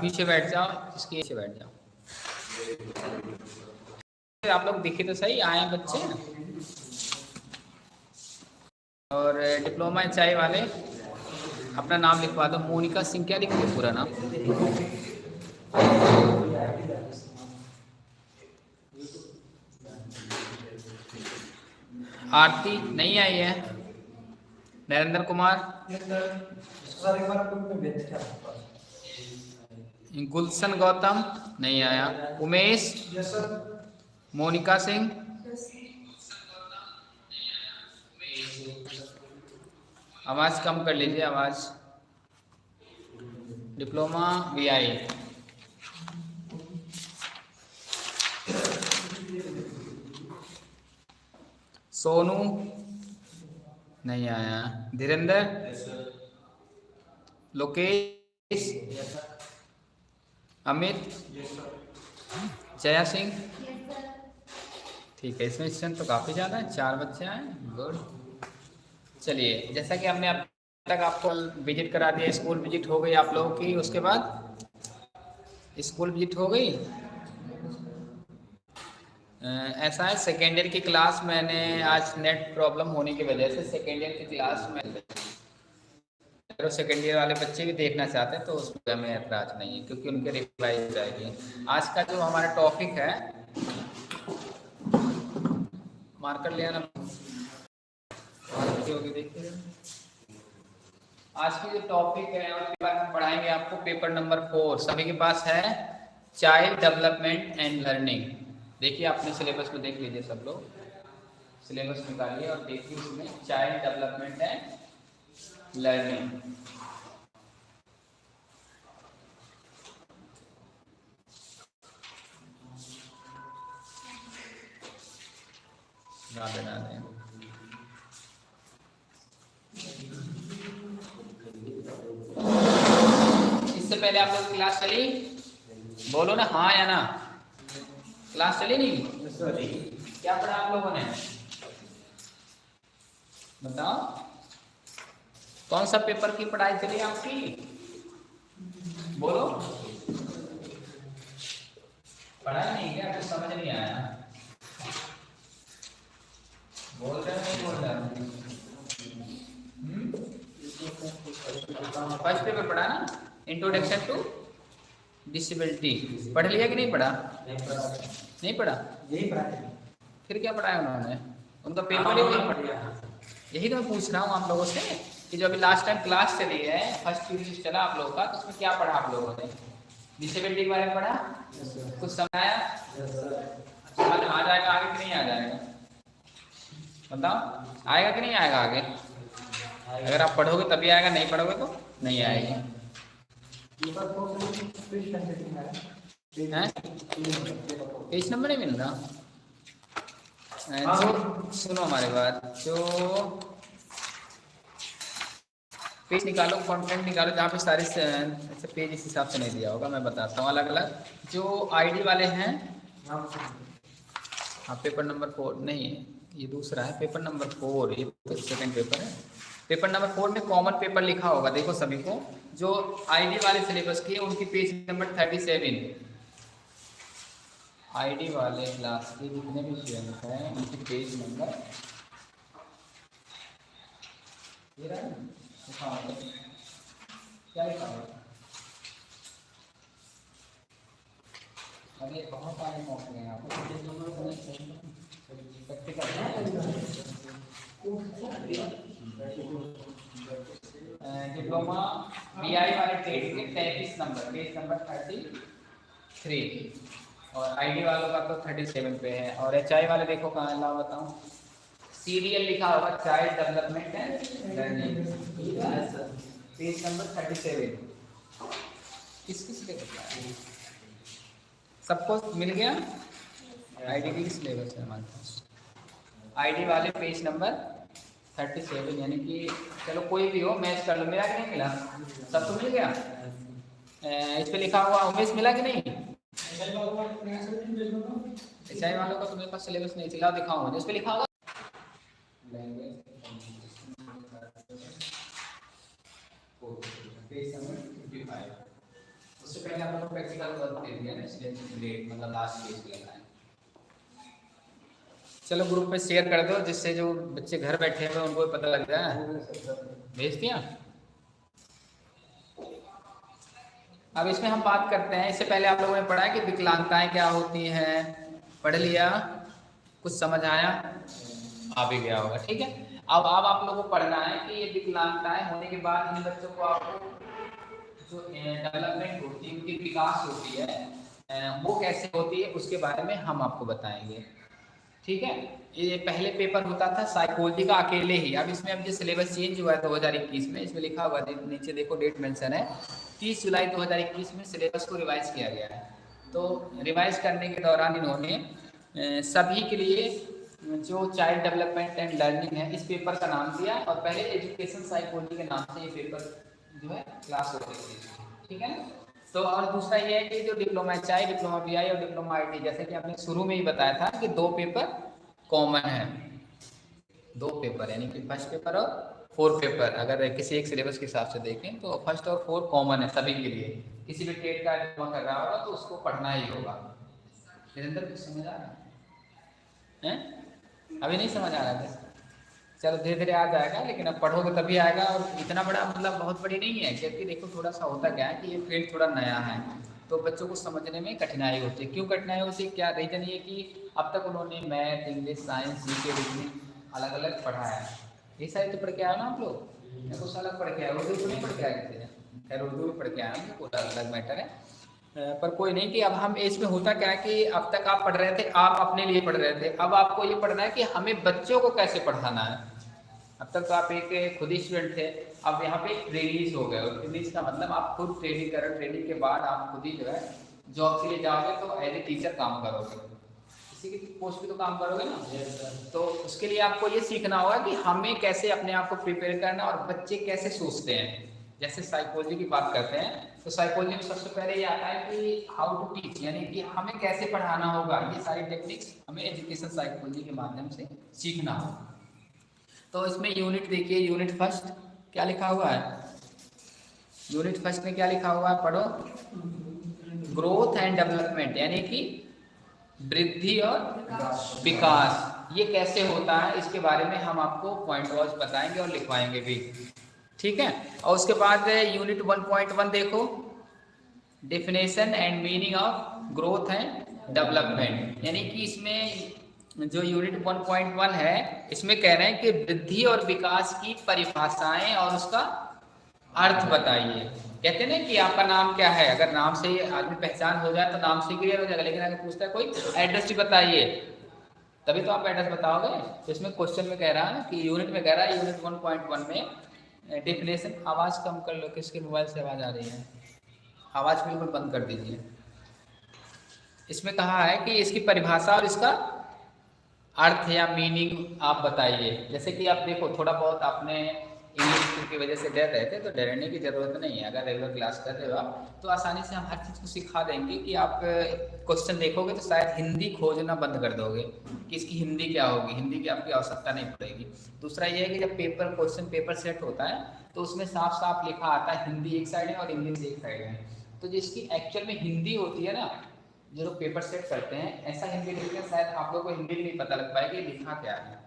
पीछे बैठ जाओ, इसके पीछे बैठ जाओ। आप लोग दिखे तो सही, आए बच्चे। और डिप्लोमा चाय वाले, अपना नाम लिखवा दो। मोनिका सिंह, क्या लिखोगे पूरा नाम? आरती, नहीं आई है? नरेंद्र कुमार? गुलशन गौतम नहीं आया। उमेश मोनिका सिंह। आवाज़ कम कर लीजिए आवाज़। डिप्लोमा वी आई सोनू नहीं आया। धीरेन्द्र लोकेश। अमित? जया सिंह? ठीक है, इसमें स्ट्रेंथ तो काफ़ी ज़्यादा है, चार बच्चे आए गुड चलिए, जैसा कि हमने अब तक आपको विज़िट करा दिया स्कूल विज़िट हो गई आप लोगों की, उसके बाद स्कूल विज़िट हो गई? ऐसा है सेकेंड ईयर की क्लास मैंने आज नेट प्रॉब्लम होने की वजह से सेकेंड ईयर की क्लास में अगर सेकेंड ईयर वाले बच्चे भी देखना चाहते हैं तो उसमें हमें ऐतराज नहीं है, क्योंकि उनके रिप्लाई जाएगी। आज का जो हमारा टॉपिक है मार्कर लिया ना। आज की जो टॉपिक है, उसके बाद हम पढ़ाएँगे आपको। पेपर नंबर फोर सभी के पास है चाइल्ड डेवलपमेंट एंड लर्निंग देखिए, अपने सिलेबस में देख लीजिए सब लोग। सिलेबस निकालिए और देखिए उसमें child development and learning. Radhe Radhe इससे पहले आप लोग क्लास चली? बोलो ना हाँ या ना? क्लास चली नहीं? क्या पढ़ा आप लोगों ने? बताओ। कौन सा पेपर की पढ़ाई चली आपकी? बोलो। पढ़ाई नहीं क्या कुछ समझ नहीं आया। बोल रहे नहीं बोल रहे फ़र्स्ट पेपर पढ़ा ना? इंट्रोडक्शन टू डिसेबिलिटी पढ़ लिया कि नहीं पढ़ा? नहीं पढ़ा। यही पढ़ा फिर क्या पढ़ाया उन्होंने? उनका पेपर ही पढ़ लिया यही तो मैं पूछ रहा हूँ आप लोगों से। कि जो अभी लास्ट टाइम क्लास चली है फ़र्स्ट पीरियड चला आप लोगों का तो उसमें क्या पढ़ा आप लोगों ने? डिसेबिलिटी के बारे में पढ़ा? कुछ समझाया? समझ आ जाएगा आगे कि नहीं आ जाएगा? बताओ। आएगा कि नहीं आएगा आगे? अगर आप पढ़ोगे तभी आएगा नहीं पढ़ोगे तो नहीं आएगा। पेज नंबर नहीं मिल रहा। सुनो हमारे बात। जो पेज निकालो कंटेंट निकालो, जहाँ पे सारे ऐसे पेज इस हिसाब से नहीं दिया होगा, मैं बताता हूँ अलग अलग जो आईडी वाले हैं हाँ पेपर नंबर फोर नहीं, ये दूसरा है पेपर नंबर फोर ये तो सेकंड पेपर है। पेपर नंबर फोर में कॉमन पेपर लिखा होगा, देखो सभी को, जो आईडी वाले सिलेबस की उनकी page number thirty seven ID वाले क्लास के जितने भी स्टूडेंट हैं, उनकी पेज नंबर क्या लिखा हुआ अरे बहुत सारे मौके हैं आपको डिप्लोमा बी आई वाले ट्रेड के तैंतीस number page number thirty three और आईडी वालों का तो थर्टी सेवन पे है। और एच आई वाले देखो कहाँ ला बताऊँ सीरियल लिखा होगा child development and learning. Page number thirty seven किस किस पे सबको मिल गया? आईडी की सिलेबस है हमारे पास? आईडी वाले पेज नंबर थर्टी सेवन यानी कि चलो कोई भी हो मैच कर लो। मेरा कि नहीं मिला? सब तो मिल गया? इस पे लिखा हुआ उमेश मिला कि नहीं? एच वालों का तो मेरे पास सिलेबस नहीं चला दिखाऊँगा जिस पे लिखा होगा उससे पहले आप लोग प्रैक्टिकल वर्क दे दिया ना इसलिए ग्रेड मतलब लास्ट पेज पे लगाए चलो ग्रुप पे शेयर कर दो जिससे जो बच्चे घर बैठे हुए उनको भी पता लग जाए। भेज दिया? अब इसमें हम बात करते हैं इससे पहले आप लोगों ने पढ़ा है कि विकलांगताएँ क्या होती हैं? पढ़ लिया? कुछ समझ आया? आ भी गया होगा, ठीक है? अब अब आप लोगों को पढ़ना है कि ये विकलांगताएँ होने के बाद इन बच्चों को आपको जो डेवलपमेंट होती है, उनकी विकास होती है वो कैसे होती है, उसके बारे में हम आपको बताएँगे। ठीक है? ये पहले पेपर होता था साइकोलॉजी का अकेले ही। अब इसमें अब जो सिलेबस चेंज हुआ है दो हज़ार इक्कीस में, इसमें लिखा हुआ नीचे देखो डेट मेंशन है। तीस जुलाई दो हज़ार इक्कीस में सिलेबस को रिवाइज किया गया है। तो रिवाइज करने के दौरान इन्होंने सभी के लिए जो चाइल्ड डेवलपमेंट एंड लर्निंग है, इस पेपर का नाम दिया और पहले एजुकेशन साइकोलॉजी के नाम से ये पेपर जो है क्लास होती थी। ठीक है तो और दूसरा ये है कि जो diploma H diploma B I और डिप्लोमा आई टी जैसे कि आपने शुरू में ही बताया था कि दो पेपर कॉमन है। दो पेपर यानी कि फ़र्स्ट पेपर और फोर पेपर अगर किसी एक सिलेबस के हिसाब से देखें तो फ़र्स्ट और फोर कॉमन है सभी के लिए। किसी भी टेट का डिप्लोमा कर रहा होगा तो उसको पढ़ना ही होगा। निरंतर कुछ समझ आ रहा है? अभी नहीं समझ आ रहा था। चलो धीरे धीरे आ जाएगा लेकिन अब पढ़ोगे तभी आएगा और इतना बड़ा मतलब बहुत बड़ी नहीं है, क्योंकि देखो थोड़ा सा होता क्या है कि ये फ़ील्ड थोड़ा नया है तो बच्चों को समझने में कठिनाई होती है। क्यों कठिनाई होती है? क्या रीजन ये कि अब तक उन्होंने मैथ इंग्लिश साइंस जी के रीजनिंग अलग अलग पढ़ा है। ये सारे तो पढ़ के आया ना आप लोग? कुछ अलग पढ़ के आए, उर्दू तो नहीं पढ़ के आए खैर, उर्दू में पढ़ के आया आए पूरा अलग मैटर है। पर कोई नहीं कि अब हम इसमें होता क्या है कि अब तक आप पढ़ रहे थे आप अपने लिए पढ़ रहे थे। अब आपको ये पढ़ना है कि हमें बच्चों को कैसे पढ़ाना है। अब तक तो आप एक खुद ही स्टूडेंट थे अब यहाँ पे ट्रेनिंग हो गए। ट्रेनिंग का मतलब आप खुद ट्रेनिंग करो ट्रेनिंग के बाद आप खुद ही जो है जॉब के लिए जाओगे तो एज ए टीचर काम करोगे। किसी की पोस्ट पे तो काम करोगे ना? तो उसके लिए आपको ये सीखना होगा कि हमें कैसे अपने आप को प्रिपेयर करना और बच्चे कैसे सोचते हैं। जैसे साइकोलॉजी की बात करते हैं तो साइकोलॉजी में सबसे पहले ये आता है कि हाउ टू टीच यानी कि हमें कैसे पढ़ाना होगा, ये सारी टेक्निक्स हमें एजुकेशन साइकोलॉजी के माध्यम से सीखना होगा। तो इसमें यूनिट देखिए यूनिट फ़र्स्ट क्या लिखा हुआ है? यूनिट फ़र्स्ट में क्या लिखा हुआ है? पढ़ो। ग्रोथ एंड डेवलपमेंट यानी कि वृद्धि और विकास। ये कैसे होता है, इसके बारे में हम आपको पॉइंट वाइज बताएँगे और लिखवाएँगे भी। ठीक है? और उसके बाद यूनिट 1.1 देखो। Definition and meaning of growth and development यानी कि इसमें जो यूनिट 1.1 है, इसमें कह रहे हैं कि वृद्धि और विकास की परिभाषाएँ और उसका अर्थ बताइए। कहते हैं ना कि आपका नाम क्या है? अगर नाम से आदमी पहचान हो जाए तो नाम से क्लियर हो जाएगा, लेकिन अगर पूछता है, कोई एड्रेस भी बताइए? तभी तो आप एड्रेस बताओगे। तो इसमें क्वेश्चन में कह रहा है कि यूनिट में कह रहा है यूनिट 1.1 में डेफिनेशन आवाज़ कम कर लो, किसके मोबाइल से आवाज़ आ रही है? आवाज़ बिल्कुल बंद कर दीजिए। इसमें कहा है कि इसकी परिभाषा और इसका अर्थ या मीनिंग आप बताइए। जैसे कि आप देखो, थोड़ा बहुत आपने इंग्लिश की वजह से डर रहे थे तो डरने की ज़रूरत नहीं है। अगर रेगुलर क्लास कर रहे हो आप तो आसानी से हम हर चीज़ को सिखा देंगे कि आप क्वेश्चन देखोगे तो शायद हिंदी खोजना बंद कर दोगे कि इसकी हिंदी क्या होगी, हिंदी की आपकी आवश्यकता नहीं पड़ेगी। दूसरा ये है कि जब पेपर क्वेश्चन पेपर सेट होता है तो उसमें साफ़ साफ़ लिखा आता है, हिंदी एक साइड है और इंग्लिश एक साइड है। तो जिसकी एक्चुअल में हिंदी होती है ना, जो लोग पेपर सेट करते हैं, ऐसा हिंदी लिखते हैं, शायद आप लोग को हिंदी नहीं पता लग पाएगी लिखा क्या है।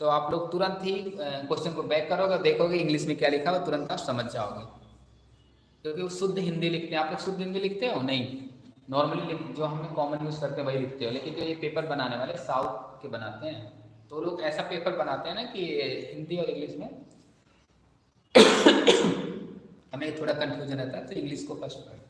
तो आप लोग तुरंत ही क्वेश्चन को बैक करोगे देखोगे इंग्लिश में क्या लिखा हो तुरंत आप समझ जाओगे। क्योंकि वो शुद्ध हिंदी लिखते हैं। आप लोग शुद्ध हिंदी लिखते हो? नहीं। नॉर्मली जो हम कॉमन यूज़ करते हैं, वही लिखते हो। लेकिन जो ये पेपर बनाने वाले साउथ के बनाते हैं। तो लोग ऐसा पेपर बनाते हैं ना कि हिंदी और इंग्लिश में हमें थोड़ा कन्फ्यूज़न रहता है तो इंग्लिश को फ़र्स्ट पढ़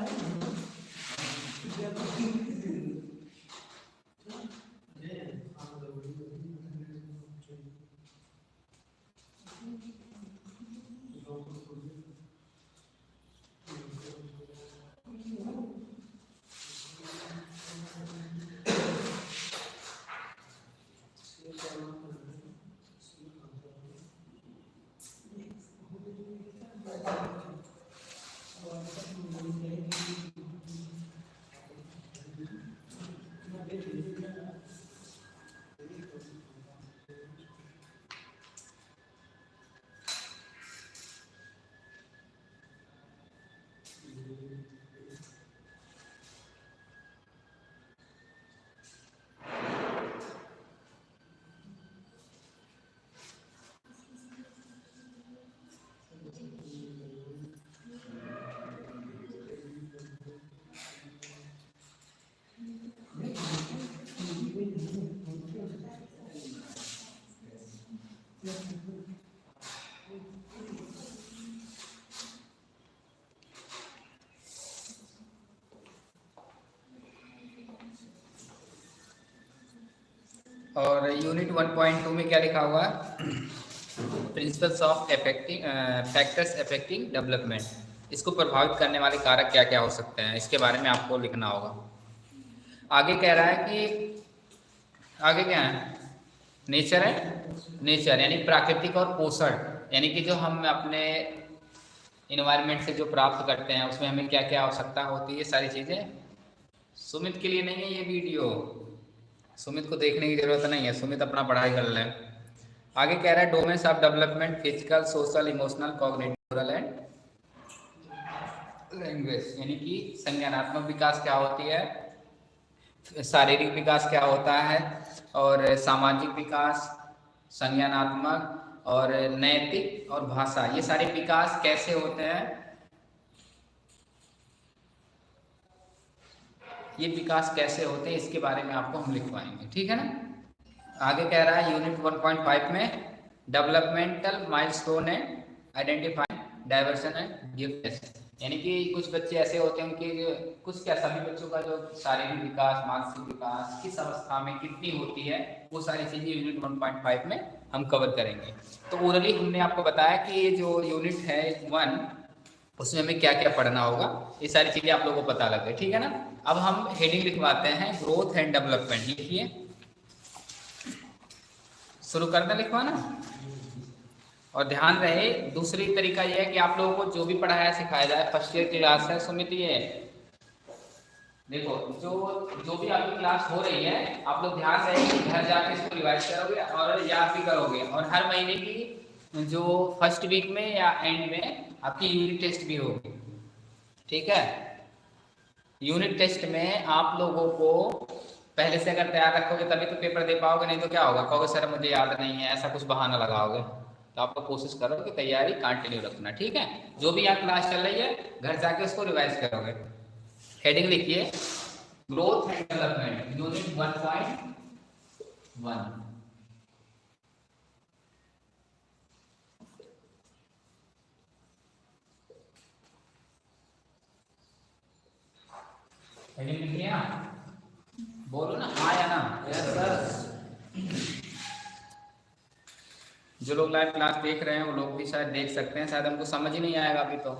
né? Uhum. और यूनिट 1.2 में क्या लिखा हुआ? है principles of effecting factors affecting development इसको प्रभावित करने वाले कारक क्या क्या हो सकते हैं? इसके बारे में आपको लिखना होगा। आगे कह रहा है कि, आगे क्या है? नेचर है? नेचर यानी प्राकृतिक और पोषण। यानी कि जो हम अपने इन्वायरमेंट से जो प्राप्त करते हैं, उसमें हमें क्या क्या आवश्यकता होती है? सारी चीज़ें। सुमित के लिए नहीं है ये वीडियो। सुमित को देखने की ज़रूरत नहीं है। सुमित अपना पढ़ाई कर लें। आगे कह रहा है domains of development physical social emotional cognitive and language यानी कि संज्ञानात्मक विकास क्या होती है? शारीरिक विकास क्या होता है? और सामाजिक विकास, संज्ञानात्मक और नैतिक और भाषा, ये सारे विकास कैसे होते हैं? ये विकास कैसे होते हैं, इसके बारे में आपको हम लिखवाएँगे, ठीक है ना? आगे कह रहा है यूनिट 1.5 में डेवलपमेंटल माइलस्टोन है आइडेंटिफाई डाइवर्सन एंड गिफ्ट यानी कि कुछ बच्चे ऐसे होते हैं उनके कुछ क्या, सभी बच्चों का जो शारीरिक विकास, मानसिक विकास, किस अवस्था में कितनी होती है, वो सारी चीज़ें यूनिट 1.5 में हम कवर करेंगे। तो ओरली हमने आपको बताया कि ये जो यूनिट है वन उसमें हमें क्या क्या पढ़ना होगा, ये सारी चीज़ें आप लोगों को पता लग गई, ठीक है ना? अब हम हेडिंग लिखवाते हैं ग्रोथ एंड डेवलपमेंट लिखिए। शुरू कर दें लिखवाना? और ध्यान रहे, दूसरी तरीका यह है कि आप लोगों को जो भी पढ़ाया सिखाया जाए फ़र्स्ट ईयर की क्लास है, सुमित ये। देखो, जो जो भी आपकी क्लास हो रही है, आप लोग ध्यान रहे कि घर जाके इसको रिवाइज करोगे और याद भी करोगे। और हर महीने की जो फ़र्स्ट वीक में या एंड में आपकी यूनिट टेस्ट भी होगी। ठीक है? यूनिट टेस्ट में आप लोगों को पहले से अगर तैयार रखोगे तभी तो पेपर दे पाओगे, नहीं तो क्या होगा? कहोगे, सर, मुझे याद नहीं है, ऐसा कुछ बहाना लगाओगे? तो आपको कोशिश करो कि तैयारी कंटिन्यू रखना, ठीक है? जो भी यहाँ क्लास चल रही है, घर जाके उसको रिवाइज करोगे। हेडिंग लिखिए growth and development unit one point one ना बोलो ना हाँ या ना? यस सर जो लोग लाइव क्लास देख रहे हैं वो लोग भी शायद देख सकते हैं। शायद हमको समझ ही नहीं आएगा अभी तो।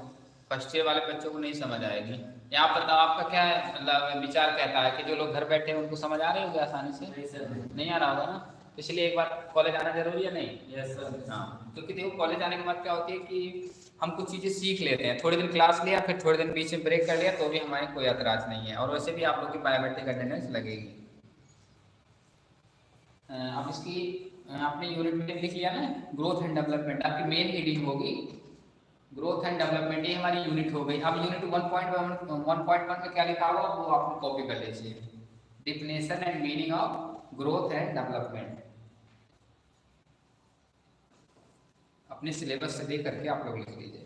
फ़र्स्ट ईयर वाले बच्चों को नहीं समझ आएगी। यहाँ पर तो आपका क्या मतलब विचार कहता है कि जो लोग घर बैठे हैं उनको समझ आ रहे होंगे आसानी से? नहीं नहीं। आ रहा होगा ना? तो इसलिए एक बार कॉलेज आना ज़रूरी है नहीं? यस सर हाँ क्योंकि देखो कॉलेज आने के बाद क्या होती है कि हम कुछ चीज़ें सीख लेते हैं। थोड़े दिन क्लास लिया, फिर थोड़े दिन बीच में ब्रेक कर लिया तो भी हमारे कोई एतराज़ नहीं है। और वैसे भी आप लोग की बायोमेट्रिक अटेंडेंस लगेगी। अब इसकी आपने यूनिट में लिख लिया ना ग्रोथ एंड डेवलपमेंट आपकी मेन हेडिंग होगी। ग्रोथ एंड डेवलपमेंट ये हमारी यूनिट हो गई। अब यूनिट 1.1 1.1 का क्या लिखा हुआ, वो आप कॉपी कर लीजिए। Definition and meaning of growth and development अपने सिलेबस से देख करके आप लोग लिख लीजिए।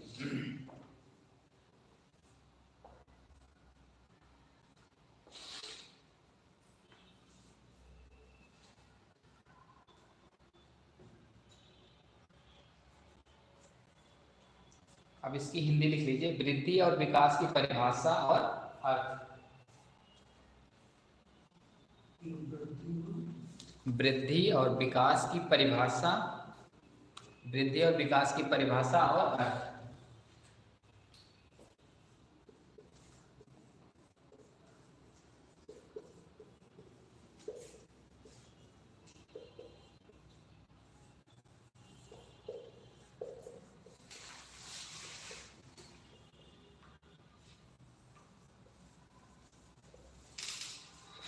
अब इसकी हिंदी लिख लीजिए। वृद्धि और विकास की परिभाषा और अर्थ। वृद्धि और विकास की परिभाषा वृद्धि और विकास की परिभाषा और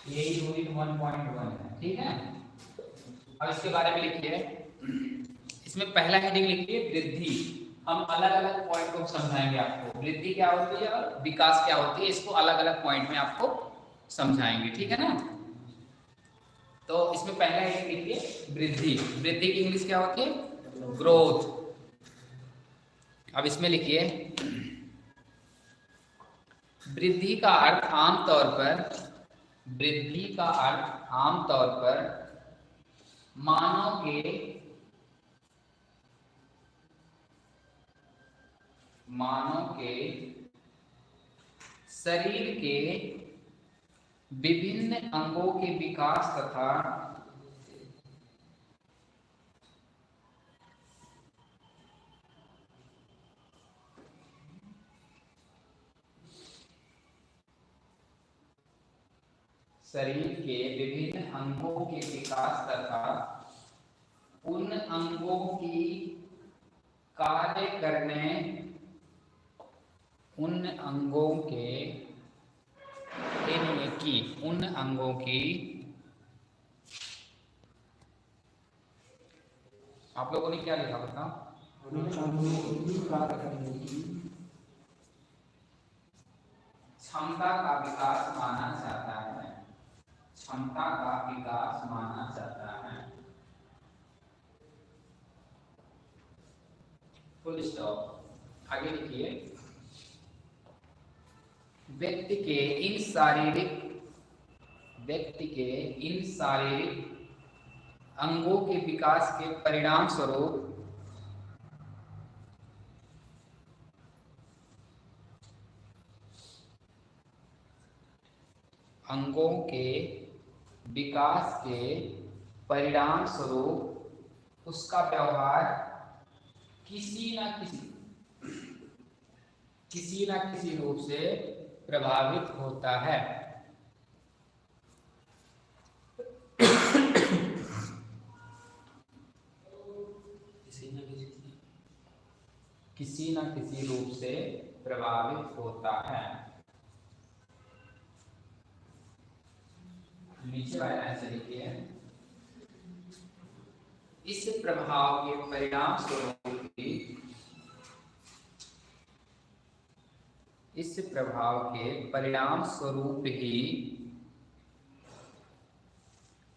यही यूनिट वन पॉइंट वन है, ठीक है? अब इसके बारे में लिखिए। इसमें पहला हेडिंग लिखिए, वृद्धि। हम अलग अलग पॉइंट को समझाएँगे आपको। वृद्धि क्या होती है और विकास क्या होती है, इसको अलग अलग पॉइंट में आपको समझाएँगे, ठीक है ना? तो इसमें पहला हेडिंग लिखिए, वृद्धि। वृद्धि की इंग्लिश क्या होती है? ग्रोथ अब इसमें लिखिए, वृद्धि का अर्थ आमतौर पर, वृद्धि का अर्थ आमतौर पर मानव के मानव के, शरीर के विभिन्न अंगों के विकास तथा शरीर के विभिन्न अंगों के विकास तथा उन अंगों की कार्य करने उन अंगों के की, उन अंगों की। आप लोगों ने क्या लिखा बताओ? क्षमता का विकास माना जाता है। क्षमता का विकास माना जाता है। फुल स्टॉप आगे लिखिए। व्यक्ति के इन शारीरिक, व्यक्ति के इन शारीरिक अंगों के विकास के परिणाम स्वरूप अंगों के विकास के परिणाम स्वरूप उसका व्यवहार किसी न किसी किसी न किसी रूप से प्रभावित होता है। किसी न किसी रूप से प्रभावित होता है। नीचे वाला लिखिए। इस प्रभाव के परिणाम स्वरूप इस प्रभाव के परिणाम स्वरूप ही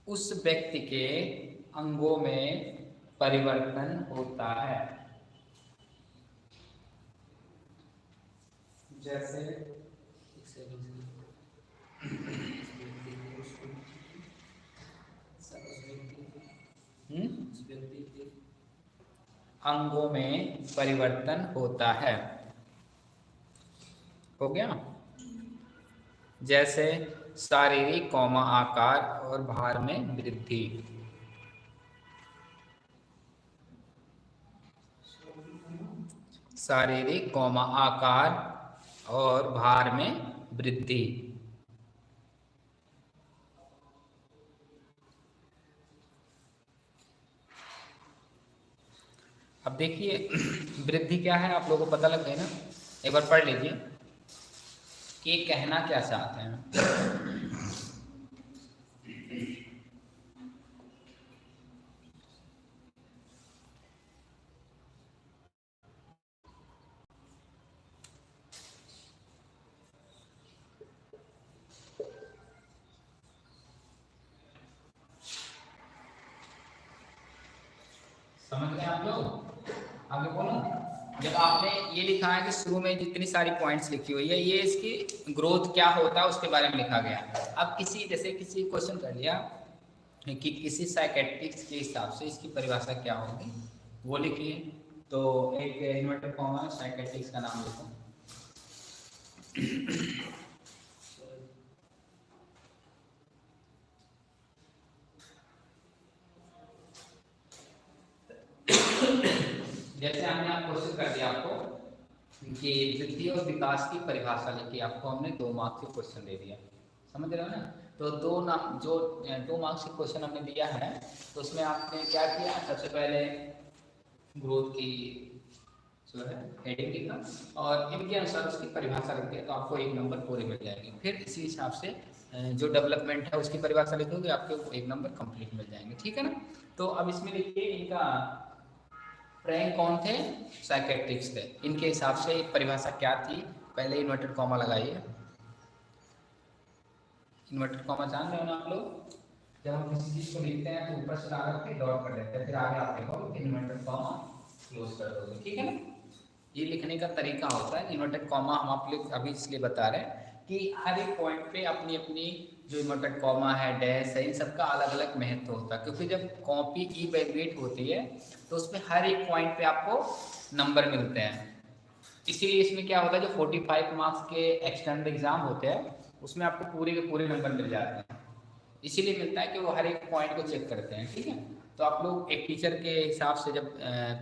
उस व्यक्ति के अंगों में परिवर्तन होता है। जैसे हम्म? अंगों में परिवर्तन होता है। हो गया। जैसे शारीरिक कौमा आकार और भार में वृद्धि। शारीरिक कौमा आकार और भार में वृद्धि। अब देखिए, वृद्धि क्या है? आप लोगों को पता लग गया ना? एक बार पढ़ लीजिए। कि कहना क्या चाहते हैं? लिखा है कि शुरू में जितनी सारी पॉइंट्स लिखी हुई है, ये इसकी ग्रोथ क्या होता है उसके बारे में लिखा गया अब किसी, जैसे किसी क्वेश्चन कर लिया कि किसी साइकेट्रिक्स के हिसाब से इसकी परिभाषा क्या होगी, वो लिखिए। तो एक इन्वर्टर फॉर्म है साइकेट्रिक्स का नाम लिखो। जैसे हमने आप क्वेश्चन कर दिया आपको कि वृद्धि और विकास की परिभाषा लिखी आपको हमने दो मार्क्स के क्वेश्चन दे दिया समझ रहे हो ना? तो दो नाम, जो दो मार्क्स के क्वेश्चन हमने दिया है तो उसमें आपने क्या किया? सबसे पहले ग्रोथ की, जो है हेडिंग लिखा और इनके अनुसार उसकी परिभाषा लिख दिया तो आपको एक नंबर पूरे मिल जाएगी। फिर इसी हिसाब से जो डेवलपमेंट है उसकी परिभाषा लिखोगे, आपको एक नंबर कंप्लीट मिल जाएँगे। ठीक है ना? तो अब इसमें लिखिए इनका रैंक कौन थे? साइकेट्रिक्स थे। इनके हिसाब से परिभाषा क्या थी? पहले इन्वर्टेड कॉमा लगाइए। इन्वर्टेड कॉमा जान रहे हो ना आप लोग? जब हम किसी चीज़ को लिखते हैं तो ऊपर से लगा के डॉट कर देते हैं। फिर आगे आप लिखोगे इन्वर्टेड कॉमा क्लोज कर दोगे। ठीक है ये लिखने का तरीका होता है। इन्वर्टेड कॉमा हम आप लोग अभी इसलिए बता रहे हैं कि हर एक पॉइंट पे अपनी अपनी जो इन्वर्टेड कॉमा है डैश है, इन सबका अलग अलग महत्व होता है। क्योंकि जब कॉपी ई वैल्यूएट होती है तो उसमें हर एक पॉइंट पे आपको नंबर मिलते हैं। इसीलिए इसमें क्या होता है, जो 45 मार्क्स के एक्सटर्नल एग्ज़ाम होते हैं, उसमें आपको पूरे के पूरे नंबर मिल जाते हैं। इसीलिए मिलता है कि वो हर एक पॉइंट को चेक करते हैं, ठीक है? तो आप लोग एक टीचर के हिसाब से जब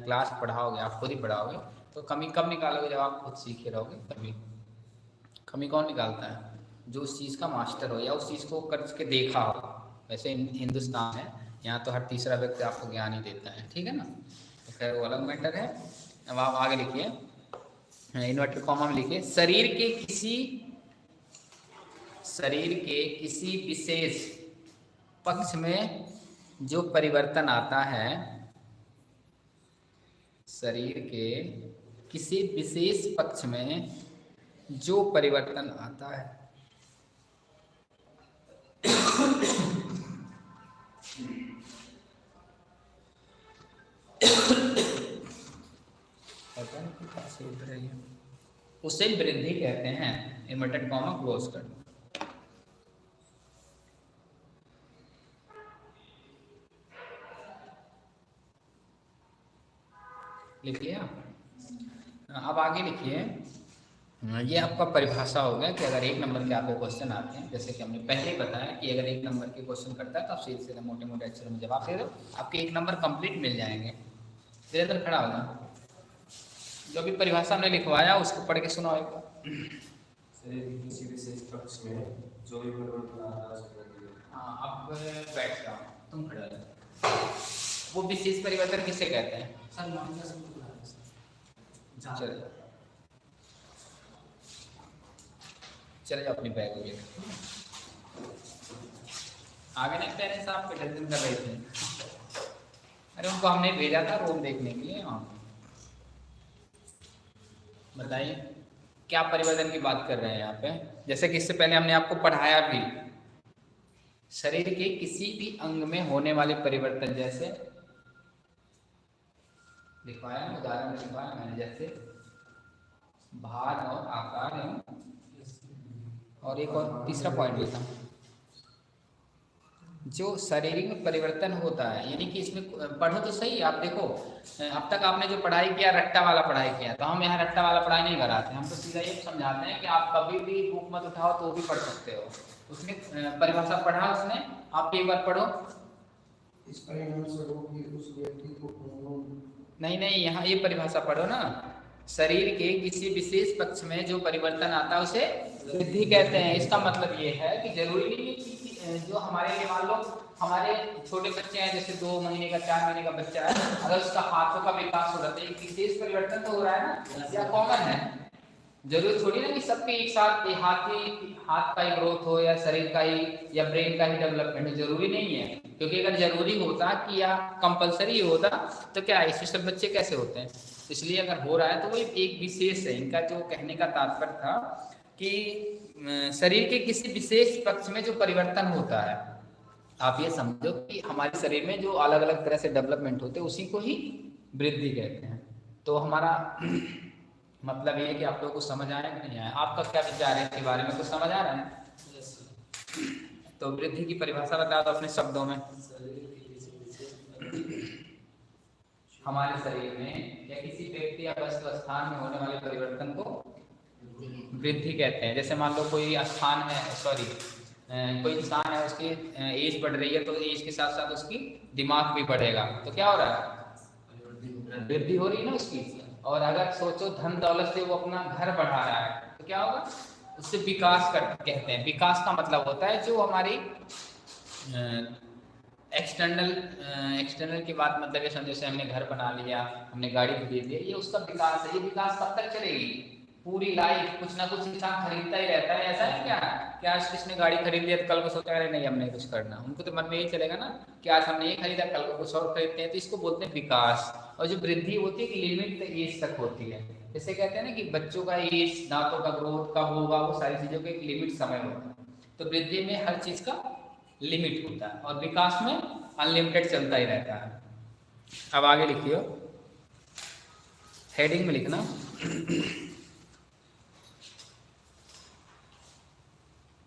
क्लास पढ़ाओगे, आप खुद ही पढ़ाओगे तो कमी कब निकालोगे जब आप खुद सीखे रहोगे, तभी। कमी कौन निकालता है? जो उस चीज़ का मास्टर हो या उस चीज़ को करके देखा हो। वैसे हिंदुस्तान है, यहाँ तो हर तीसरा व्यक्ति आपको ज्ञान ही देता है, ठीक है ना? तो खैर, वो अलग मैटर है। अब आप आगे लिखिए। इन्वर्टर कॉमा में लिखिए। शरीर के किसी, शरीर के किसी विशेष पक्ष में जो परिवर्तन आता है, शरीर के किसी विशेष पक्ष में जो परिवर्तन आता है उसे वृद्धि कहते हैं इन्वर्टेड कॉमा क्लोज कर। लिख लिया अब आगे लिखिए। ये आपका परिभाषा हो गया कि अगर एक नंबर के आपके क्वेश्चन आते हैं जैसे कि हमने पहले ही बताया कि अगर एक नंबर के क्वेश्चन करता है तो आप सीधे सीधे मोटे मोटे अक्षरों में जवाब दे दो। आपके एक नंबर कंप्लीट मिल जाएँगे। धीरे खड़ा हो जाए जो भी परिभाषा हमने लिखवाया उसको पढ़ के सुनाओ एक परिवर्तन हाँ बैठ जाओ। तुम खड़ा वो विशेष परिवर्तन किसे कहते हैं? चले। चले जाओ अपनी बैग में आगे नहीं पेरेंट्स आप टेंशन कर रहे थे। अरे उनको हमने भेजा था रोम देखने के लिए हाँ। बताइए, क्या परिवर्तन की बात कर रहे हैं यहाँ पे? जैसे कि इससे पहले हमने आपको पढ़ाया भी, शरीर के किसी भी अंग में होने वाले परिवर्तन जैसे लिखवाया उदाहरण में लिखवाया मैंने जैसे, भार और आकार और एक और तीसरा पॉइंट लेता हूँ। जो शारीरिक में परिवर्तन होता है यानी कि इसमें पढ़ो तो सही आप देखो अब तक आपने जो पढ़ाई किया रट्टा वाला पढ़ाई किया तो हम यहाँ रट्टा वाला पढ़ाई नहीं कराते हम तो सीधा ये समझाते हैं कि आप कभी भी बुक मत उठाओ तो भी पढ़ सकते हो। उसने परिभाषा पढ़ा उसने आप एक बार पढ़ो। इस परिणाम से उस व्यक्ति को नहीं नहीं यहाँ ये परिभाषा पढ़ो ना। शरीर के किसी विशेष पक्ष में जो परिवर्तन आता है उसे वृद्धि कहते हैं, इसका मतलब ये है कि ज़रूरी नहीं है कि जो हमारे लिए मान लो, हमारे छोटे बच्चे हैं, जैसे दो महीने का, चार महीने का बच्चा है, अगर उसका हाथों का विकास हो रहा है विशेष परिवर्तन तो हो रहा है ना, या कॉमन है। ज़रूरी थोड़ी ना कि सबके एक साथ हाथ ही हाथ का ही ग्रोथ हो, या शरीर का ही, या ब्रेन का ही डेवलपमेंट ज़रूरी नहीं है। क्योंकि अगर ज़रूरी होता कि, या कंपलसरी होता तो क्या, ऐसे सब बच्चे कैसे होते हैं? इसलिए अगर हो रहा है तो वो एक विशेष है, इनका जो कहने का तात्पर्य था कि शरीर के किसी विशेष पक्ष में जो परिवर्तन होता है आप ये समझो कि हमारे शरीर में जो अलग अलग तरह से डेवलपमेंट होते हैं उसी को ही वृद्धि कहते हैं। तो हमारा मतलब ये है कि आप लोगों को समझ आया कि नहीं आया? आपका क्या विचार है इसके बारे में? कुछ समझ आ रहा है? तो वृद्धि की परिभाषा बता दो अपने शब्दों में। हमारे शरीर में या किसी व्यक्ति या वस्तु स्थान में होने वाले परिवर्तन को वृद्धि कहते हैं। जैसे मान लो कोई स्थान है सॉरी कोई इंसान है, उसकी एज बढ़ रही है तो एज के साथ साथ उसकी दिमाग भी बढ़ेगा। तो क्या हो रहा है? वृद्धि हो रही है ना उसकी। और अगर सोचो धन दौलत से वो अपना घर बढ़ा रहा है तो क्या होगा? उससे विकास कर, कहते हैं। विकास का मतलब होता है जो हमारी एक्सटर्नल एक्सटर्नल की बात मतलब ये हमने घर बना लिया, हमने गाड़ी खरीद लिया ये उसका विकास है। ये विकास कब तक चलेगी? पूरी लाइफ कुछ ना कुछ इंसान खरीदता ही रहता है। ऐसा है क्या कि आज किसने गाड़ी खरीद लिया तो कल को सोचा रहे नहीं हमने कुछ करना। उनको तो मन में यही चलेगा ना कि आज हमने ये खरीदा, कल को कुछ और खरीदते हैं। तो इसको बोलते हैं विकास। और जो वृद्धि होती है लिमिट एज तक होती है। जैसे कहते हैं ना कि बच्चों का एज दांतों का ग्रोथ कब होगा, वो सारी चीज़ों का एक लिमिट समय होता है। तो वृद्धि में हर चीज़ का लिमिट होता है। और विकास में अनलिमिटेड चलता ही रहता है। अब आगे लिखियो। हेडिंग में लिखना।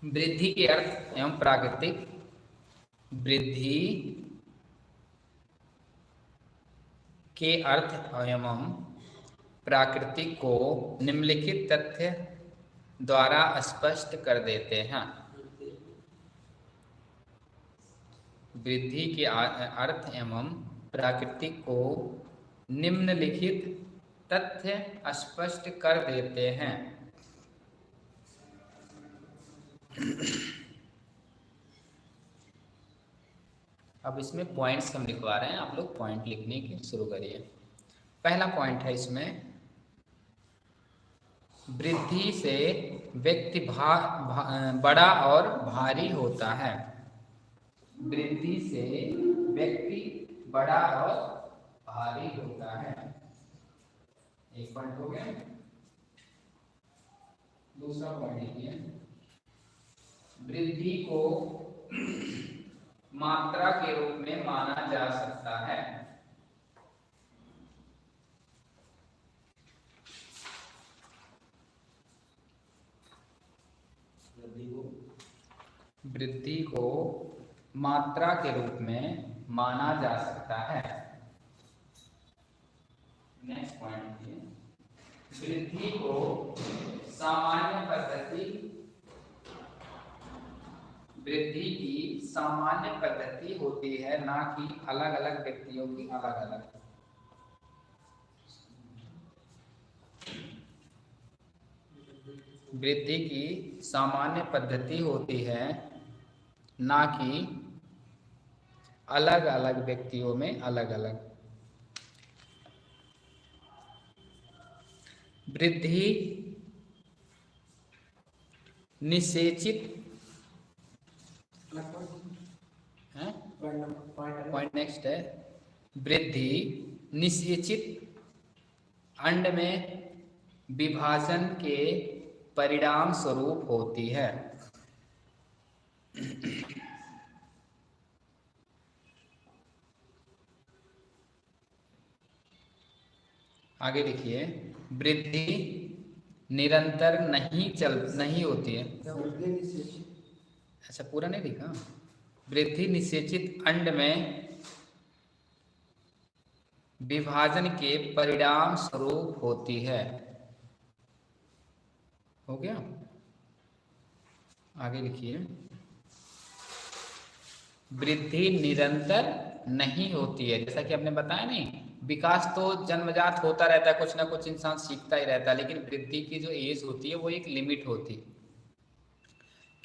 वृद्धि के अर्थ एवं प्राकृतिक वृद्धि के अर्थ एवं प्राकृतिक को निम्नलिखित तथ्य द्वारा स्पष्ट कर देते हैं। वृद्धि के अर्थ एवं प्राकृतिक को निम्नलिखित तथ्य स्पष्ट कर देते हैं। अब इसमें पॉइंट्स हम लिखवा रहे हैं। आप लोग पॉइंट लिखने की शुरू करिए। पहला पॉइंट है इसमें वृद्धि से व्यक्ति भा, भा, बड़ा और भारी होता है। वृद्धि से व्यक्ति बड़ा और भारी होता है। एक पॉइंट हो गया। दूसरा पॉइंट लिखिए। वृद्धि को मात्रा के रूप में माना जा सकता है। वृद्धि को? मात्रा के रूप में माना जा सकता है। नेक्स्ट पॉइंट वृद्धि को सामान्य पद्धति वृद्धि की सामान्य पद्धति होती है, ना कि अलग अलग व्यक्तियों की अलग अलग वृद्धि की सामान्य पद्धति होती है, ना कि अलग अलग व्यक्तियों में अलग अलग वृद्धि निषेचित पॉइंट नेक्स्ट है। वृद्धि निषेचित अंड में विभाजन के परिणाम स्वरूप होती है। आगे देखिए। वृद्धि निरंतर नहीं चल नहीं होती है। अच्छा पूरा नहीं लिखा वृद्धि निषेचित अंड में विभाजन के परिणाम स्वरूप होती है। हो गया? आगे लिखिए। वृद्धि निरंतर नहीं होती है। जैसा कि आपने बताया नहीं, विकास तो जन्मजात होता रहता है, कुछ ना कुछ इंसान सीखता ही रहता है, लेकिन वृद्धि की जो एज होती है, वो एक लिमिट होती है।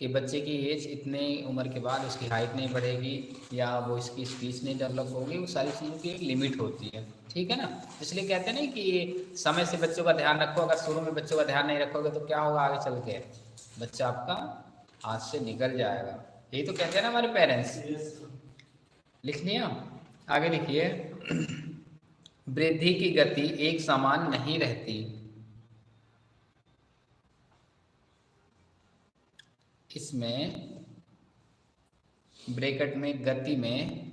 कि बच्चे की एज इतने उम्र के बाद उसकी हाइट नहीं बढ़ेगी या वो इसकी स्पीच नहीं डेवलप होगी वो सारी चीज़ों की एक लिमिट होती है। ठीक है ना? इसलिए कहते हैं ना कि समय से बच्चों का ध्यान रखो अगर शुरू में बच्चों का ध्यान नहीं रखोगे तो क्या होगा आगे चल के? बच्चा आपका हाथ से निकल जाएगा। यही तो कहते हैं ना हमारे पेरेंट्स लिख लिया आगे लिखिए। वृद्धि की गति एक समान नहीं रहती। इसमें ब्रेकेट में गति में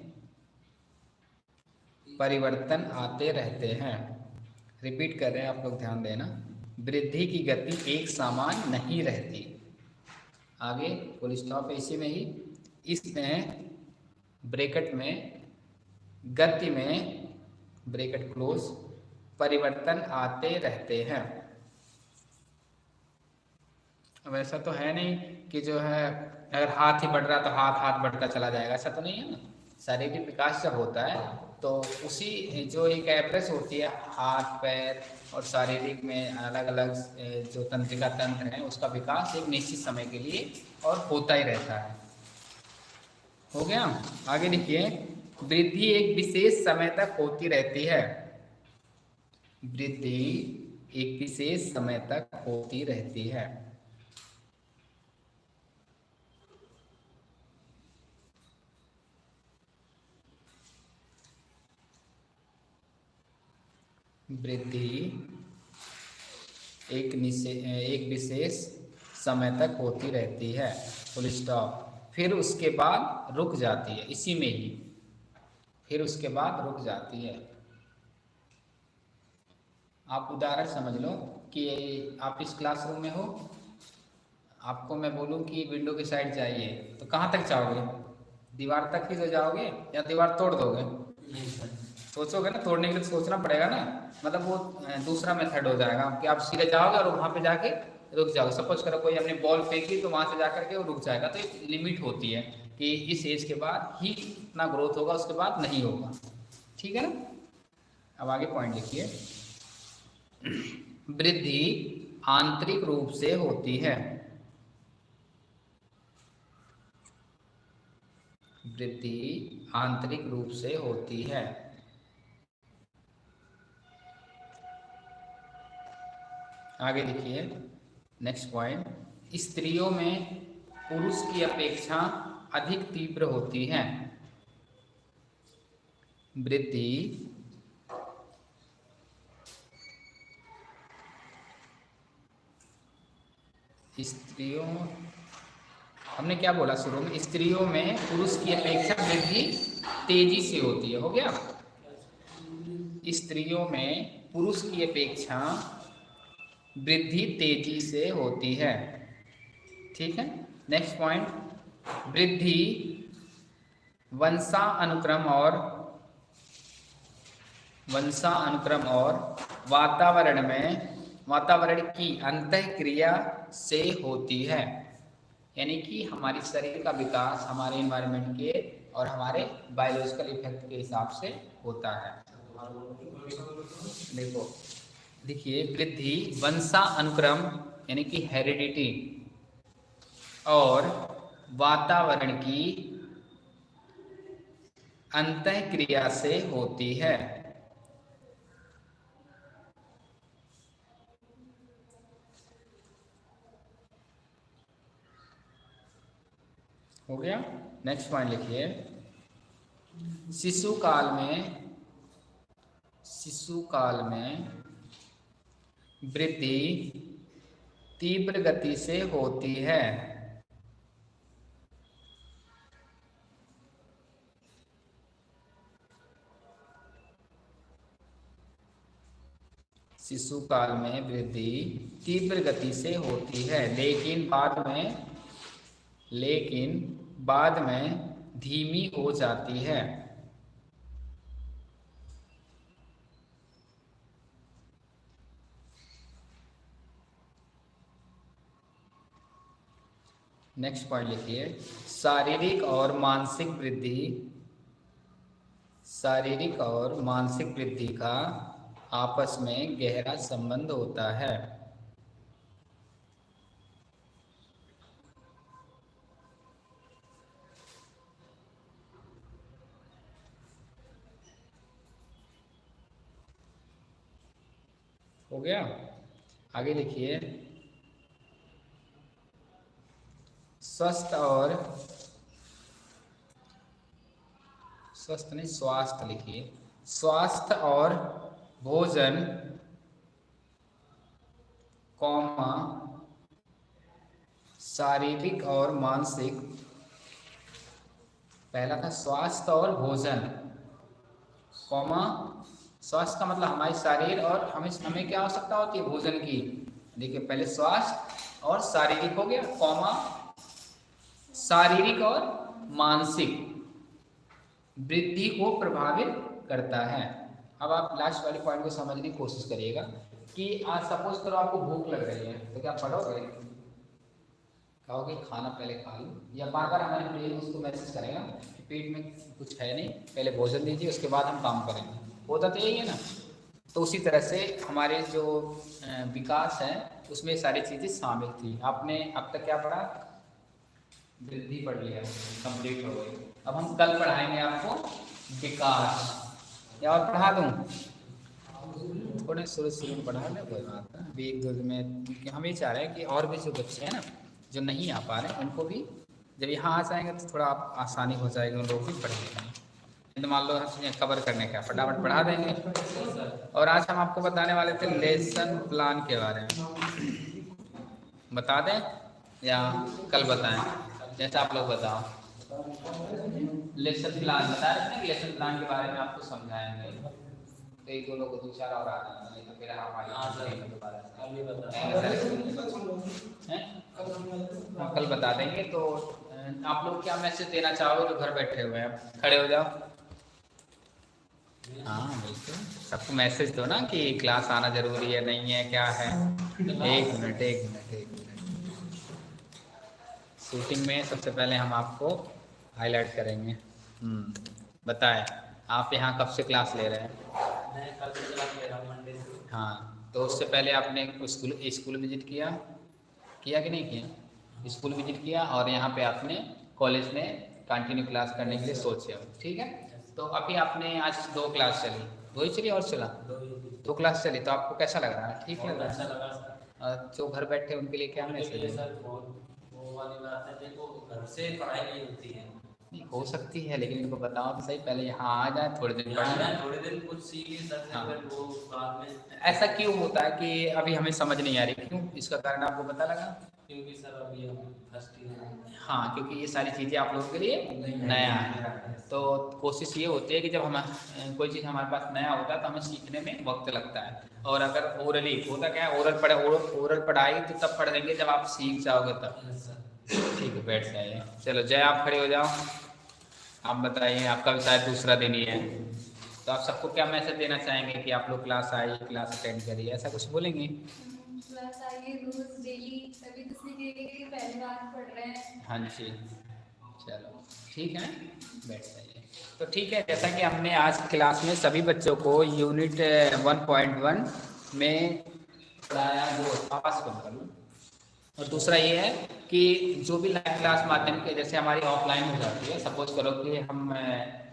परिवर्तन आते रहते हैं। रिपीट कर रहे हैं, आप लोग ध्यान देना। वृद्धि की गति एक समान नहीं रहती। आगे फुल स्टॉप इसी में ही। इसमें ब्रेकेट में गति में, ब्रेकेट क्लोज परिवर्तन आते रहते हैं। ऐसा तो है नहीं कि जो है, अगर हाथ ही बढ़ रहा तो हाथ हाथ बढ़ता चला जाएगा। ऐसा तो नहीं है ना। शारीरिक विकास जब होता है तो उसी जो एक एवरेज होती है, हाथ, पैर और शारीरिक में अलग अलग जो तंत्रिका तंत्र है, उसका विकास एक निश्चित समय के लिए और होता ही रहता है। हो गया? आगे लिखिए वृद्धि एक विशेष समय तक होती रहती है। वृद्धि एक विशेष समय तक होती रहती है। वृद्धि एक एक विशेष समय तक होती रहती है। फुल स्टॉप फिर उसके बाद रुक जाती है। इसी में ही। फिर उसके बाद रुक जाती है। आप उदाहरण समझ लो कि आप इस क्लासरूम में हो। आपको मैं बोलूँ कि विंडो की साइड जाइए। तो कहाँ तक जाओगे? दीवार तक ही तो जाओगे या दीवार तोड़ दोगे? सोचोगे ना, तोड़ने के लिए सोचना पड़ेगा ना। मतलब वो दूसरा मेथड हो जाएगा। कि आप सीधे जाओगे और वहाँ पे जाके रुक जाओगे। सपोज़ करो कोई अपनी बॉल फेंकी तो वहाँ से जा करके वो रुक जाएगा। तो एक लिमिट होती है कि इस एज के बाद ही इतना ग्रोथ होगा, उसके बाद नहीं होगा। ठीक है ना? अब आगे पॉइंट लिखिए। वृद्धि आंतरिक रूप से होती है। वृद्धि आंतरिक रूप से होती है। आगे देखिए नेक्स्ट पॉइंट स्त्रियों में पुरुष की अपेक्षा अधिक तीव्र होती है। वृद्धि, स्त्रियों, हमने क्या बोला शुरू में? स्त्रियों में पुरुष की अपेक्षा वृद्धि तेज़ी से होती है, हो गया? स्त्रियों में पुरुष की अपेक्षा वृद्धि तेज़ी से होती है। ठीक है? नेक्स्ट पॉइंट वृद्धि, वंशा अनुक्रम और, वंशा अनुक्रम और वातावरण में, वातावरण की अंत क्रिया से होती है। यानी कि हमारी शरीर का विकास हमारे इन्वायरमेंट के और हमारे बायोलॉजिकल इफ़ेक्ट के हिसाब से होता है। देखो देखिए, वृद्धि, वंशा अनुक्रम, यानी कि हेरिडिटी और वातावरण की अंत क्रिया से होती है। हो गया? नेक्स्ट पॉइंट लिखिए। शिशु काल में, शिशु काल में वृद्धि तीव्र गति से होती है। शिशु काल में वृद्धि तीव्र गति से होती है, लेकिन बाद में, लेकिन बाद में धीमी हो जाती है। नेक्स्ट पॉइंट लिखिए। शारीरिक और मानसिक वृद्धि। शारीरिक और मानसिक वृद्धि का आपस में गहरा संबंध होता है। हो गया? आगे लिखिए स्वस्थ और स्वस्थ नहीं, स्वास्थ्य लिखिए। स्वास्थ्य और भोजन, कौमा, शारीरिक और मानसिक। पहला था स्वास्थ्य और भोजन। कौमा, स्वास्थ्य का मतलब हमारे शरीर और हमें हमें क्या आवश्यकता होती है भोजन की? देखिए, पहले स्वास्थ्य और शारीरिक हो गया, कौमा शारीरिक और मानसिक वृद्धि को प्रभावित करता है। अब आप लास्ट वाले पॉइंट को समझने की कोशिश करिएगा कि आज सपोज़ करो आपको भूख लग रही है तो क्या पढ़ोगे? कहोगे, खाना पहले खा लो। या बार बार हमारे ब्रेन उसको मैसेज करेगा कि पेट में कुछ है नहीं, पहले भोजन दीजिए, उसके बाद हम काम करेंगे। होता तो यही है ना। तो उसी तरह से हमारे जो विकास है, उसमें सारी चीज़ें शामिल थी। आपने अब तक क्या पढ़ा? वृद्धि पढ़ लिया कंप्लीट हो गई। अब हम कल पढ़ाएँगे आपको विकास। या और पढ़ा दूँ? थोड़े शुरू शुरू में पढ़ा लें, कोई बात है अभी में क्योंकि हम ये चाह रहे हैं कि और भी जो बच्चे हैं ना, जो नहीं आ पा रहे, उनको भी जब यहाँ आ जाएँगे तो थोड़ा आप आसानी हो जाएगी, उन लोग भी पढ़ने में। तो मान लो हम कवर करने का फटाफट पढ़ा देंगे। और आज हम आपको बताने वाले थे लेसन प्लान के बारे में। बता दें या कल बताएँ? जैसा आप लोग बताओ। लेसन प्लान बता रहे थे लेसन प्लान के बारे में आपको समझाएँगे? तो एक दो लोग दो चार और आ जाएँगे नहीं तो फिर हम कल बता देंगे तो आप लोग क्या मैसेज देना चाहोगे जो घर बैठे हुए हैं? खड़े हो जाओ। हाँ। बिल्कुल। सबको मैसेज दो ना कि क्लास आना ज़रूरी है नहीं है क्या है? एक मिनट एक मिनट एक मिनट शूटिंग में सबसे पहले हम आपको हाईलाइट करेंगे। हम्म, बताएँ आप यहाँ कब से क्लास ले रहे हैं? मैं कल से क्लास ले रहा हूँ मंडे से। हाँ तो उससे पहले आपने स्कूल स्कूल विज़िट किया? किया कि नहीं किया? स्कूल विज़िट किया और यहाँ पे आपने कॉलेज में कंटिन्यू क्लास करने के लिए सोचे। हो? ठीक है तो अभी आपने आज दो क्लास चली। दो ही चली और चला? दो ही क्लास चली तो आपको कैसा लग रहा है? ठीक लग रहा अच्छा है और जो घर बैठे उनके लिए क्या मैसेज है? सर बहुत वो वाली बात है देखो घर से पढ़ाई नहीं होती है। नहीं, हो सकती है लेकिन इनको बताओ तो सही पहले यहाँ आ जाए थोड़े दिन पढ़। थोड़े दिन कुछ सीखे सर हाँ। वो बाद में। ऐसा क्यों होता है कि अभी हमें समझ नहीं आ रही? क्यों? इसका कारण आपको पता लगा? क्योंकि सर अभी हम फ़र्स्ट ईयर हाँ क्योंकि ये सारी चीज़ें आप लोगों के लिए नया है। तो कोशिश ये होती है कि जब हम कोई चीज़ हमारे पास नया होता है तो हमें सीखने में वक्त लगता है। और अगर ओरली होता क्या है ओरल पढ़े ओरल पढ़ाई तो तब पढ़ देंगे जब आप सीख जाओगे तब। ठीक है बैठ जाइए। चलो जय आप खड़े हो जाओ। आप बताइए आपका भी शायद दूसरा दिन ही है। तो आप सबको क्या मैसेज देना चाहेंगे कि आप लोग क्लास आइए क्लास अटेंड करिए? ऐसा कुछ बोलेंगे? क्लास आइए रोज डेली तभी तो सीखेंगे कि पहली बार पढ़ रहे हैं। हाँ जी। चलो ठीक है। बैठ जाइए। तो ठीक है जैसा कि हमने आज क्लास में सभी बच्चों को यूनिट वन पॉइंट वन में पढ़ाया आवास बंद कर लूँ। और दूसरा ये है कि जो भी लाइव क्लास माध्यम के, जैसे हमारी ऑफलाइन हो जाती है सपोज़ करो कि हम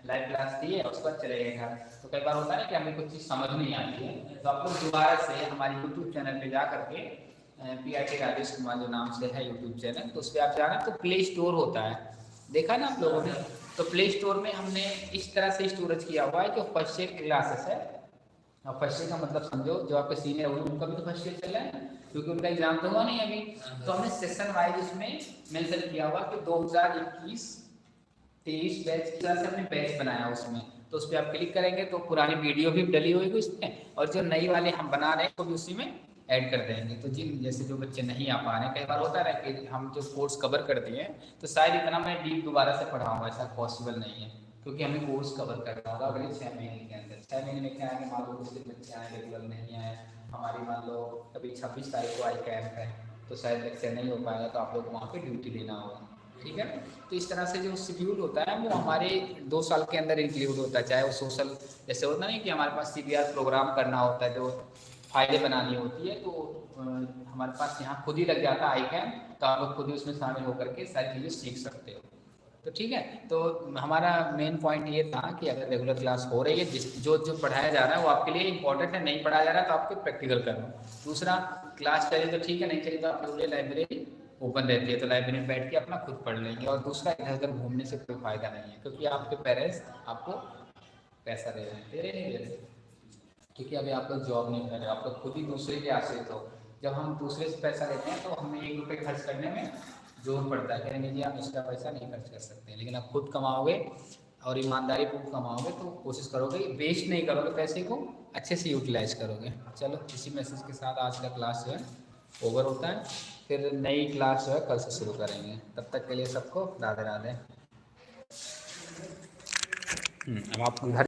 लाइव क्लास दिए और उसके बाद चले गए घर। तो कई बार होता है ना कि हमें कुछ चीज़ समझ नहीं आती है। तो आप लोग दोबारा से हमारे यूट्यूब चैनल पे जा करके P I T Rajesh Kumar जो नाम से है यूट्यूब चैनल तो उस पर आप जाना तो प्ले स्टोर होता है। देखा ना आप लोगों ने? तो प्ले स्टोर में हमने इस तरह से स्टोरेज किया हुआ है जो फ़र्स्ट ईयर क्लासेस है। फ़र्स्ट ईयर का मतलब समझो, जो आपके सीनियर हुए, उनका भी तो फ़र्स्ट ईयर चल रहा है। क्योंकि उनका एग्ज़ाम तो हुआ नहीं अभी। तो हमने सेशन वाइज उसमें मेंशन किया हुआ कि 2021 तेईस बैच की तरह से हमने बैच बनाया उसमें। तो उस पर आप क्लिक करेंगे तो पुरानी वीडियो भी डली होगी उसमें और जो नई वाले हम बना रहे हैं, वो भी उसी में ऐड कर देंगे। तो जिन, जैसे जो बच्चे नहीं आ पा रहे हैं, कई बार होता है कि हम जो कोर्स कवर कर दिए तो शायद इतना मैं डीप दोबारा से पढ़ाऊँगा ऐसा पॉसिबल नहीं है। क्योंकि हमें कोर्स कवर करना होगा अगले छः महीने के अंदर छः महीने में क्या है कि मान लो दूसरे बच्चे आए रेगुलर नहीं आए। हमारी मान लो अभी छब्बीस तारीख को आई कैंप है तो शायद लेक्चर नहीं हो पाएगा तो आप लोग वहाँ पे ड्यूटी लेना होगा। ठीक है? तो इस तरह से जो शेड्यूल होता है, वो हमारे दो साल के अंदर इंक्लूड होता है। चाहे वो सोशल जैसे होता नहीं कि हमारे पास सीबीआर प्रोग्राम करना होता है, जो फाइलें बनानी होती है तो हमारे पास यहाँ खुद ही लग जाता है आई कैम तो आप लोग खुद ही उसमें शामिल होकर के सारी चीज़ें सीख सकते हो। तो ठीक है तो हमारा मेन पॉइंट ये था कि अगर रेगुलर क्लास हो रही है, जिस, जो जो पढ़ाया जा रहा है वो आपके लिए इंपॉर्टेंट है, नहीं पढ़ाया जा रहा है तो आपको प्रैक्टिकल करना दूसरा क्लास चले तो ठीक है, नहीं चले तो आप लोगों लाइब्रेरी ओपन रहती है तो लाइब्रेरी में बैठ के अपना खुद पढ़ लेंगे। और दूसरा इधर उधर घूमने से कोई फ़ायदा नहीं है, क्योंकि आपके पेरेंट्स आपको पैसा दे रहे हैं। रहे क्योंकि अभी आप लोग जॉब नहीं कर रहे आप लोग खुद ही दूसरे के आश्रित हो। जब हम दूसरे से पैसा लेते हैं तो हमें एक रुपये खर्च करने में ज़ोर पड़ता है कहेंगे जी आप इसका पैसा नहीं खर्च कर सकते लेकिन आप खुद कमाओगे और ईमानदारी पूर्वक कमाओगे तो कोशिश करोगे वेस्ट नहीं करोगे पैसे को अच्छे से यूटिलाइज करोगे। चलो इसी मैसेज के साथ आज का क्लास जो है ओवर होता है। फिर नई क्लास जो है कल से शुरू करेंगे। तब तक के लिए सबको राधे राधे हम्म, अब आप घर